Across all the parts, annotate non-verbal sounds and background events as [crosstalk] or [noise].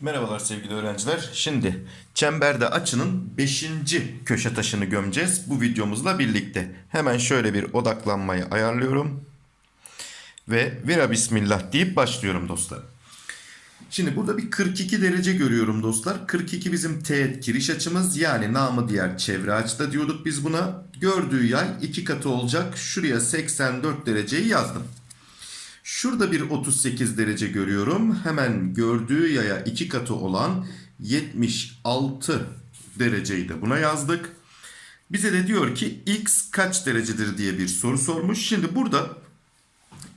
Merhabalar sevgili öğrenciler. Şimdi çemberde açının 5. köşe taşını gömeceğiz bu videomuzla birlikte. Hemen şöyle bir odaklanmayı ayarlıyorum. Ve vira bismillah deyip başlıyorum dostlar. Şimdi burada bir 42 derece görüyorum dostlar. 42 bizim teğet giriş açımız yani namı diğer çevre açıda diyorduk biz buna. Gördüğü yay iki katı olacak. Şuraya 84 dereceyi yazdım. Şurada bir 38 derece görüyorum. Hemen gördüğü yaya iki katı olan 76 dereceyi de buna yazdık. Bize de diyor ki x kaç derecedir diye bir soru sormuş. Şimdi burada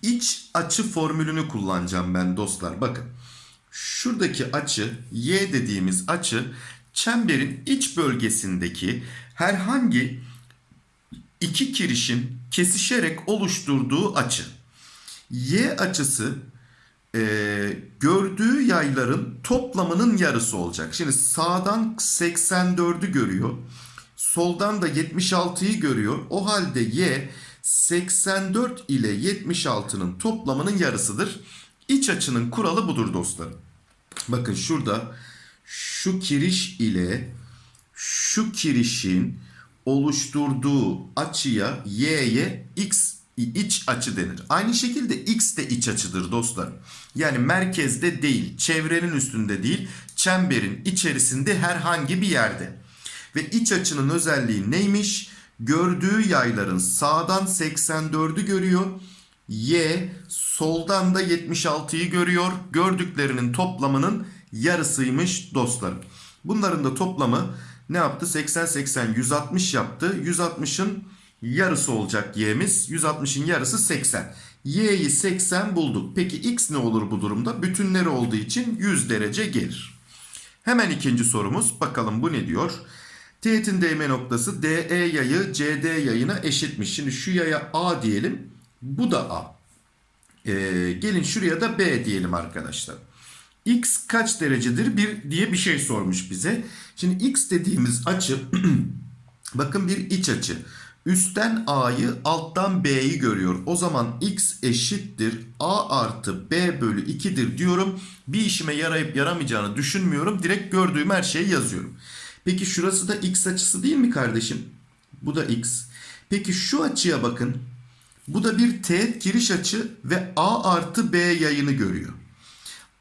iç açı formülünü kullanacağım ben dostlar. Bakın şuradaki açı y dediğimiz açı çemberin iç bölgesindeki herhangi iki kirişin kesişerek oluşturduğu açı. Y açısı e, gördüğü yayların toplamının yarısı olacak. Şimdi sağdan 84'ü görüyor. Soldan da 76'yı görüyor. O halde Y 84 ile 76'nın toplamının yarısıdır. İç açının kuralı budur dostlarım. Bakın şurada şu kiriş ile şu kirişin oluşturduğu açıya y'ye x iç açı denir. Aynı şekilde x de iç açıdır dostlar. Yani merkezde değil, çevrenin üstünde değil, çemberin içerisinde herhangi bir yerde. Ve iç açının özelliği neymiş? Gördüğü yayların sağdan 84'ü görüyor. Y soldan da 76'yı görüyor. Gördüklerinin toplamının yarısıymış dostlarım. Bunların da toplamı ne yaptı? 80 80 160 yaptı. 160'ın yarısı olacak y'miz. 160'ın yarısı 80. Y'yi 80 bulduk. Peki x ne olur bu durumda? Bütünleri olduğu için 100 derece gelir. Hemen ikinci sorumuz. Bakalım bu ne diyor? Teğetin değme noktası DE yayı CD yayına eşitmiş. Şimdi şu yaya A diyelim. Bu da A. Ee, gelin şuraya da B diyelim arkadaşlar. X kaç derecedir bir diye bir şey sormuş bize. Şimdi X dediğimiz açı [clears throat] bakın bir iç açı. Üstten A'yı alttan B'yi görüyor. O zaman X eşittir A artı B bölü 2'dir diyorum. Bir işime yarayıp yaramayacağını düşünmüyorum. Direkt gördüğüm her şeyi yazıyorum. Peki şurası da X açısı değil mi kardeşim? Bu da X. Peki şu açıya bakın. Bu da bir teğet giriş açı ve A artı B yayını görüyor.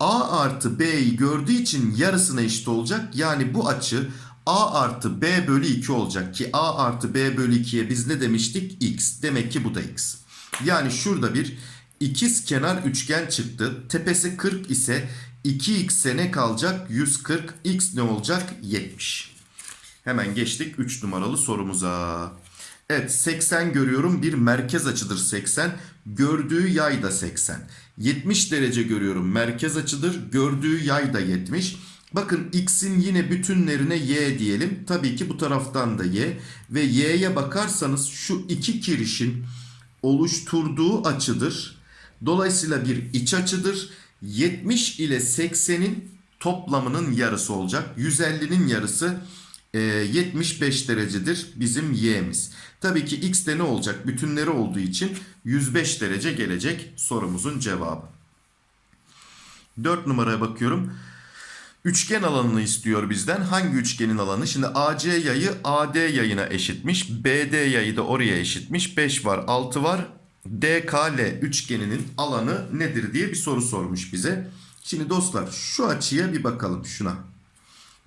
A artı B'yi gördüğü için yarısına eşit olacak. Yani bu açı A artı B bölü 2 olacak ki A artı B bölü 2'ye biz ne demiştik? X. Demek ki bu da X. Yani şurada bir ikiz kenar üçgen çıktı. Tepesi 40 ise 2x'e ne kalacak? 140. X ne olacak? 70. Hemen geçtik 3 numaralı sorumuza. Evet 80 görüyorum bir merkez açıdır 80. Gördüğü yay da 80. 70 derece görüyorum merkez açıdır. Gördüğü yay da 70. Bakın x'in yine bütünlerine y diyelim. Tabii ki bu taraftan da y. Ve y'ye bakarsanız şu iki kirişin oluşturduğu açıdır. Dolayısıyla bir iç açıdır. 70 ile 80'in toplamının yarısı olacak. 150'nin yarısı 75 derecedir bizim y'miz. Tabii ki x de ne olacak? Bütünleri olduğu için 105 derece gelecek sorumuzun cevabı. 4 numaraya bakıyorum. Üçgen alanını istiyor bizden. Hangi üçgenin alanı? Şimdi AC yayı AD yayına eşitmiş. BD yayı da oraya eşitmiş. 5 var 6 var. DKL üçgeninin alanı nedir diye bir soru sormuş bize. Şimdi dostlar şu açıya bir bakalım şuna.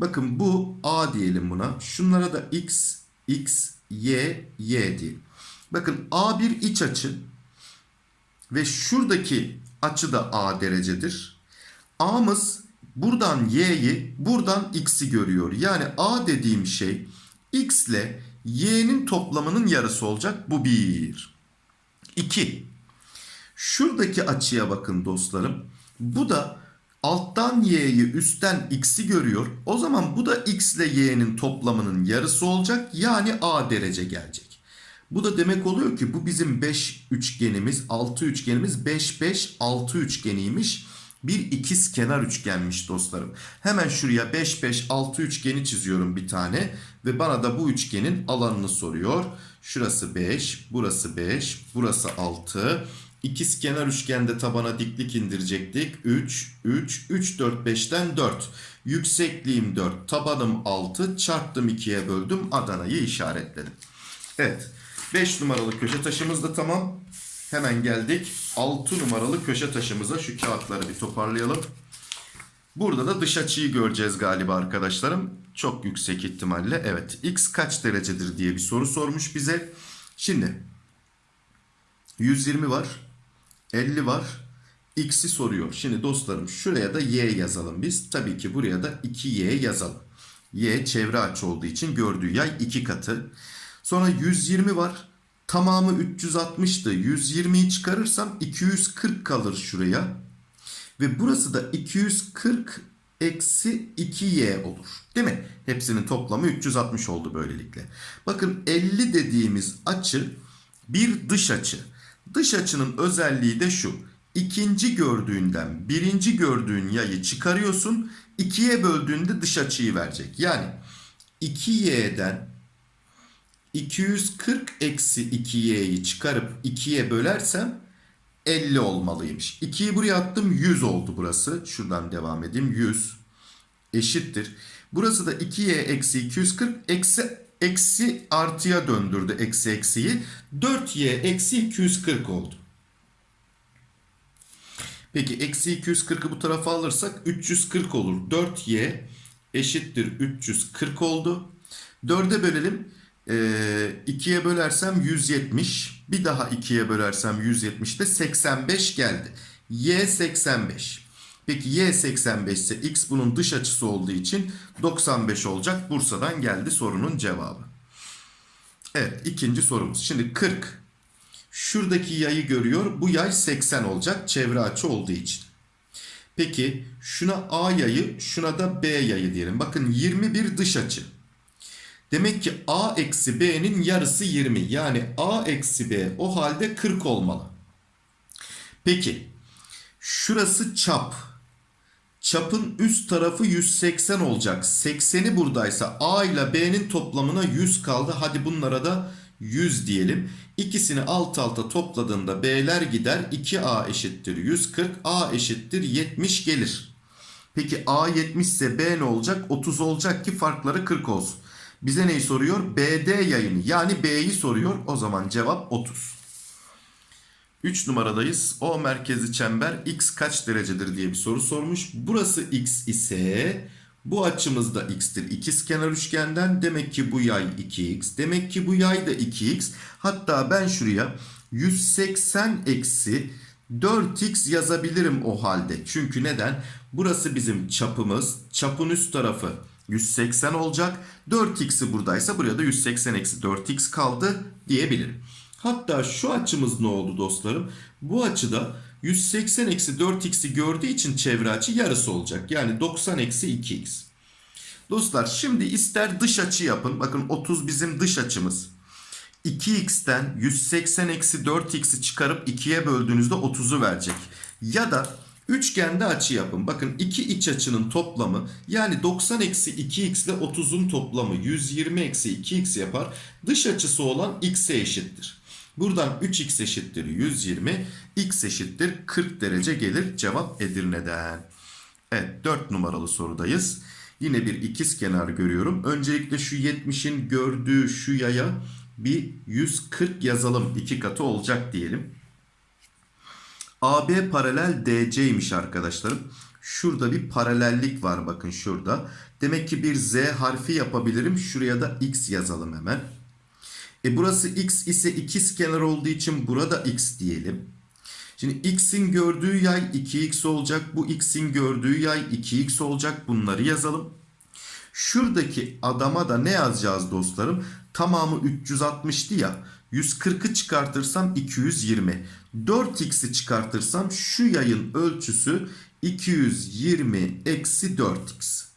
Bakın bu A diyelim buna. Şunlara da X, X, Y, Y diyelim. Bakın A bir iç açı. Ve şuradaki açı da A derecedir. A'mız buradan Y'yi buradan X'i görüyor. Yani A dediğim şey X ile Y'nin toplamının yarısı olacak. Bu 1. 2. Şuradaki açıya bakın dostlarım. Bu da alttan y'yi üstten x'i görüyor. O zaman bu da x ile y'nin toplamının yarısı olacak. Yani a derece gelecek. Bu da demek oluyor ki bu bizim 5 üçgenimiz 6 üçgenimiz 5 5 6 üçgeniymiş. bir ikiz kenar üçgenmiş dostlarım. Hemen şuraya 5 5 6 üçgeni çiziyorum bir tane ve bana da bu üçgenin alanını soruyor. Şurası 5, burası 5, burası 6. İkiz kenar üçgende tabana diklik indirecektik. 3, 3, 3, 4, 5'ten 4. Yüksekliğim 4, tabanım 6. Çarptım 2'ye böldüm. Adana'yı işaretledim. Evet. 5 numaralı köşe taşımız da tamam. Hemen geldik 6 numaralı köşe taşımıza. Şu kağıtları bir toparlayalım. Burada da dış açıyı göreceğiz galiba arkadaşlarım. Çok yüksek ihtimalle. Evet. X kaç derecedir diye bir soru sormuş bize. Şimdi 120 var. 50 var. X'i soruyor. Şimdi dostlarım şuraya da Y yazalım biz. Tabii ki buraya da 2Y yazalım. Y çevre açı olduğu için gördüğü yay 2 katı. Sonra 120 var. Tamamı 360'tı. 120'yi çıkarırsam 240 kalır şuraya. Ve burası da 240 eksi 2y olur. Değil mi? Hepsinin toplamı 360 oldu böylelikle. Bakın 50 dediğimiz açı bir dış açı. Dış açının özelliği de şu. İkinci gördüğünden birinci gördüğün yayı çıkarıyorsun. ikiye böldüğünde dış açıyı verecek. Yani 2y'den 240 eksi 2y'yi çıkarıp 2'ye bölersem 50 olmalıymış. 2'yi buraya attım 100 oldu burası. Şuradan devam edeyim. 100 eşittir. Burası da 2y eksi 240 eksi eksi artıya döndürdü eksi eksiyi. 4y eksi 240 oldu. Peki eksi 240'ı bu tarafa alırsak 340 olur. 4y eşittir 340 oldu. 4'e bölelim. Ee, 2'ye bölersem 170. Bir daha 2'ye bölersem 170 de 85 geldi. Y 85. Peki Y 85 ise X bunun dış açısı olduğu için 95 olacak. Bursa'dan geldi sorunun cevabı. Evet ikinci sorumuz. Şimdi 40. Şuradaki yayı görüyor. Bu yay 80 olacak çevre açı olduğu için. Peki şuna A yayı şuna da B yayı diyelim. Bakın 21 dış açı. Demek ki A eksi B'nin yarısı 20. Yani A eksi B o halde 40 olmalı. Peki şurası çap. Çapın üst tarafı 180 olacak. 80'i buradaysa A ile B'nin toplamına 100 kaldı. Hadi bunlara da 100 diyelim. İkisini alt alta topladığında B'ler gider. 2A eşittir 140. A eşittir 70 gelir. Peki A 70 ise B ne olacak? 30 olacak ki farkları 40 olsun. Bize neyi soruyor? BD yayını yani B'yi soruyor. O zaman cevap 30. 3 numaradayız. O merkezi çember x kaç derecedir diye bir soru sormuş. Burası x ise bu açımız da x'tir. İkiz kenar üçgenden demek ki bu yay 2x. Demek ki bu yay da 2x. Hatta ben şuraya 180 eksi 4x yazabilirim o halde. Çünkü neden? Burası bizim çapımız. Çapın üst tarafı 180 olacak. 4x'i buradaysa buraya da 180 eksi 4x kaldı diyebilirim. Hatta şu açımız ne oldu dostlarım? Bu açıda 180 eksi 4x'i gördüğü için çevre açı yarısı olacak. Yani 90 eksi 2x. Dostlar şimdi ister dış açı yapın. Bakın 30 bizim dış açımız. 2x'ten 180 eksi 4x'i çıkarıp 2'ye böldüğünüzde 30'u verecek. Ya da Üçgende açı yapın. Bakın iki iç açının toplamı yani 90 eksi 2x ile 30'un toplamı 120 eksi 2x yapar. Dış açısı olan x'e eşittir. Buradan 3x eşittir 120, x eşittir 40 derece gelir. Cevap Edirne'den. Evet 4 numaralı sorudayız. Yine bir ikiz kenar görüyorum. Öncelikle şu 70'in gördüğü şu yaya bir 140 yazalım. iki katı olacak diyelim. AB paralel DC'ymiş arkadaşlarım. Şurada bir paralellik var bakın şurada. Demek ki bir Z harfi yapabilirim. Şuraya da X yazalım hemen. E burası X ise ikiz kenar olduğu için burada X diyelim. Şimdi X'in gördüğü yay 2X olacak. Bu X'in gördüğü yay 2X olacak. Bunları yazalım. Şuradaki adama da ne yazacağız dostlarım? Tamamı 360'tı ya. 140'ı çıkartırsam 220. 4x'i çıkartırsam şu yayın ölçüsü 220 eksi 4x.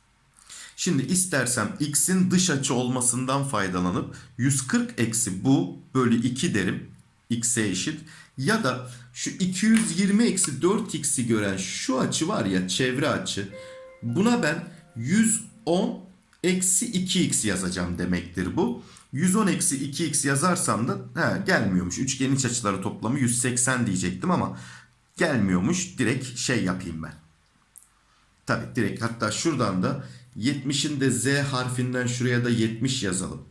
Şimdi istersem x'in dış açı olmasından faydalanıp 140 eksi bu bölü 2 derim. x'e eşit. Ya da şu 220 eksi 4x'i gören şu açı var ya çevre açı. Buna ben 110 eksi 2x yazacağım demektir bu. 110 eksi 2x yazarsam da he, gelmiyormuş. Üçgenin iç açıları toplamı 180 diyecektim ama gelmiyormuş. Direkt şey yapayım ben. Tabi direkt hatta şuradan da 70'in de z harfinden şuraya da 70 yazalım.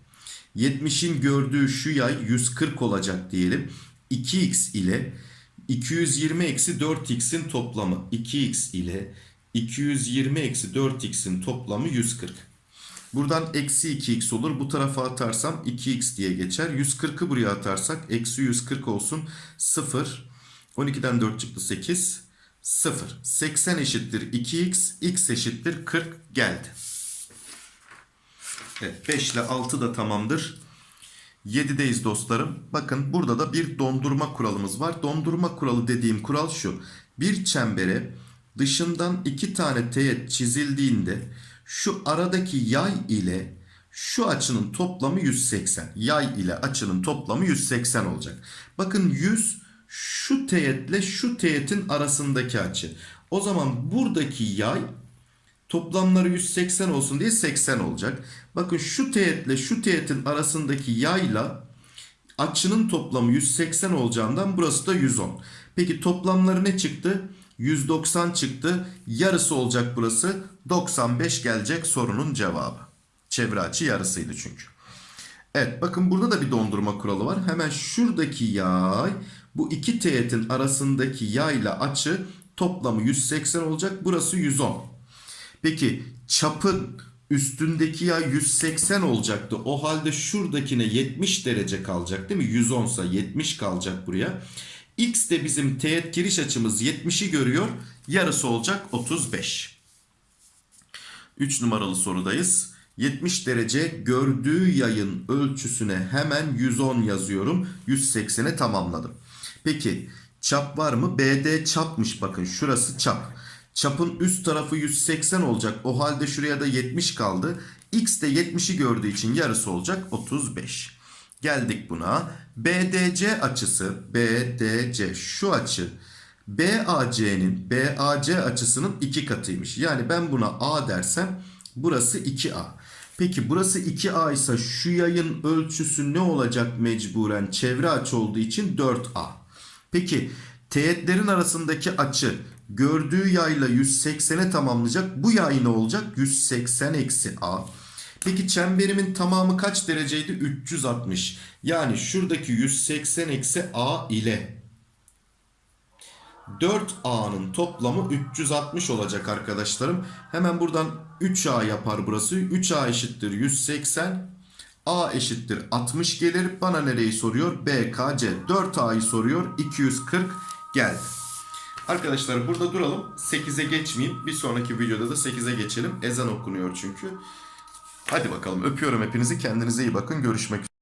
70'in gördüğü şu yay 140 olacak diyelim. 2x ile 220 eksi 4x'in toplamı 2x ile 220 eksi 4x'in toplamı 140. Buradan eksi 2x olur. Bu tarafa atarsam 2x diye geçer. 140'ı buraya atarsak eksi 140 olsun. 0. 12'den 4 çıktı 8. 0. 80 eşittir 2x. x eşittir 40 geldi. Evet 5 ile 6 da tamamdır. 7'deyiz dostlarım. Bakın burada da bir dondurma kuralımız var. Dondurma kuralı dediğim kural şu. Bir çembere dışından iki tane teğet çizildiğinde şu aradaki yay ile şu açının toplamı 180. Yay ile açının toplamı 180 olacak. Bakın 100 şu teğetle şu teğetin arasındaki açı. O zaman buradaki yay Toplamları 180 olsun diye 80 olacak. Bakın şu teğetle şu teğetin arasındaki yayla açının toplamı 180 olacağından burası da 110. Peki toplamları ne çıktı? 190 çıktı. Yarısı olacak burası. 95 gelecek sorunun cevabı. Çevre açı yarısıydı çünkü. Evet bakın burada da bir dondurma kuralı var. Hemen şuradaki yay bu iki teğetin arasındaki yayla açı toplamı 180 olacak. Burası 110. Peki çapın üstündeki yay 180 olacaktı. O halde şuradakine 70 derece kalacak değil mi? 110 ise 70 kalacak buraya. X de bizim teğet giriş açımız 70'i görüyor. Yarısı olacak 35. 3 numaralı sorudayız. 70 derece gördüğü yayın ölçüsüne hemen 110 yazıyorum. 180'e tamamladım. Peki çap var mı? BD çapmış bakın şurası çap. Çapın üst tarafı 180 olacak. O halde şuraya da 70 kaldı. X de 70'i gördüğü için yarısı olacak 35. Geldik buna. BDC açısı BDC şu açı BAC'nin BAC açısının iki katıymış. Yani ben buna A dersem burası 2A. Peki burası 2A ise şu yayın ölçüsü ne olacak mecburen? Çevre açı olduğu için 4A. Peki teğetlerin arasındaki açı gördüğü yayla 180'e tamamlayacak. Bu yay ne olacak? 180 eksi A. Peki çemberimin tamamı kaç dereceydi? 360. Yani şuradaki 180 eksi A ile 4A'nın toplamı 360 olacak arkadaşlarım. Hemen buradan 3A yapar burası. 3A eşittir 180. A eşittir 60 gelir. Bana nereyi soruyor? BKC. 4A'yı soruyor. 240 geldi. Arkadaşlar burada duralım. 8'e geçmeyeyim. Bir sonraki videoda da 8'e geçelim. Ezan okunuyor çünkü. Hadi bakalım öpüyorum hepinizi. Kendinize iyi bakın. Görüşmek üzere.